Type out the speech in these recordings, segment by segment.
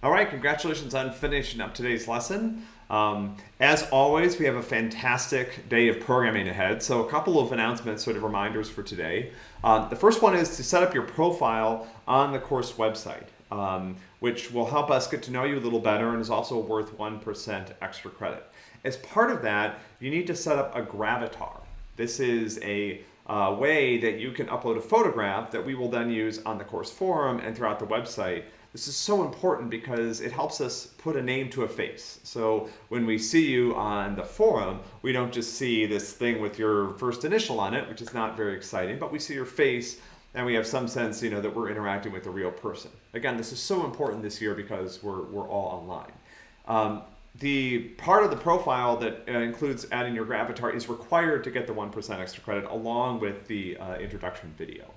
All right, congratulations on finishing up today's lesson. Um, as always, we have a fantastic day of programming ahead. So a couple of announcements, sort of reminders for today. Um, the first one is to set up your profile on the course website, um, which will help us get to know you a little better and is also worth 1% extra credit. As part of that, you need to set up a gravatar. This is a uh, way that you can upload a photograph that we will then use on the course forum and throughout the website this is so important because it helps us put a name to a face. So when we see you on the forum, we don't just see this thing with your first initial on it, which is not very exciting, but we see your face and we have some sense you know, that we're interacting with a real person. Again, this is so important this year because we're, we're all online. Um, the part of the profile that uh, includes adding your avatar is required to get the 1% extra credit along with the uh, introduction video.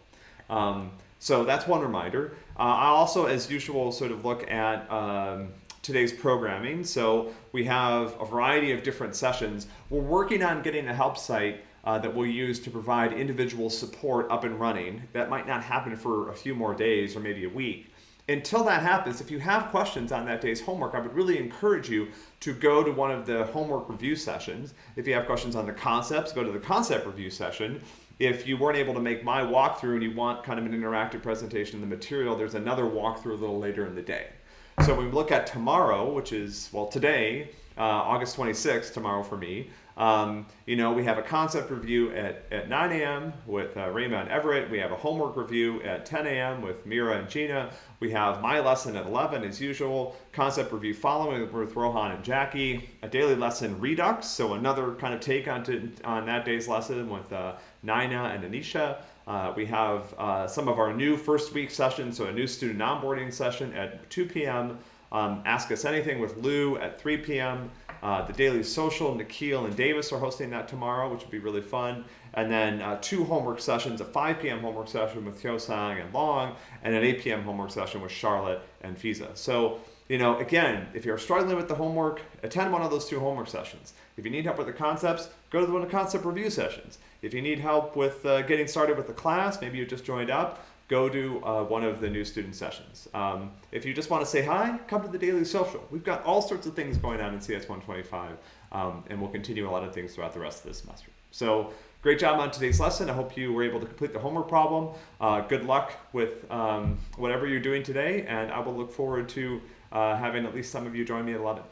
Um, so that's one reminder. Uh, I also, as usual, sort of look at um, today's programming. So we have a variety of different sessions. We're working on getting a help site uh, that we'll use to provide individual support up and running. That might not happen for a few more days or maybe a week. Until that happens, if you have questions on that day's homework, I would really encourage you to go to one of the homework review sessions. If you have questions on the concepts, go to the concept review session if you weren't able to make my walkthrough and you want kind of an interactive presentation of the material, there's another walkthrough a little later in the day. So when we look at tomorrow, which is, well, today, uh, August 26th, tomorrow for me, um, you know, we have a concept review at, at 9 a.m. with uh, and Everett. We have a homework review at 10 a.m. with Mira and Gina. We have my lesson at 11 as usual, concept review following with Rohan and Jackie, a daily lesson Redux, so another kind of take on, to, on that day's lesson with uh, Naina and Anisha. Uh, we have uh, some of our new first week sessions, so a new student onboarding session at 2 p.m. Um, Ask Us Anything with Lou at 3 p.m. Uh, the Daily Social, Nikhil and Davis are hosting that tomorrow, which would be really fun. And then uh, two homework sessions, a 5 p.m. homework session with Hyosang and Long, and an 8 p.m. homework session with Charlotte and Fiza. So, you know, again, if you're struggling with the homework, attend one of those two homework sessions. If you need help with the concepts, go to one of the concept review sessions. If you need help with uh, getting started with the class, maybe you just joined up, go to uh, one of the new student sessions. Um, if you just want to say hi, come to the Daily Social. We've got all sorts of things going on in CS 125, um, and we'll continue a lot of things throughout the rest of the semester. So great job on today's lesson. I hope you were able to complete the homework problem. Uh, good luck with um, whatever you're doing today, and I will look forward to uh, having at least some of you join me at 11.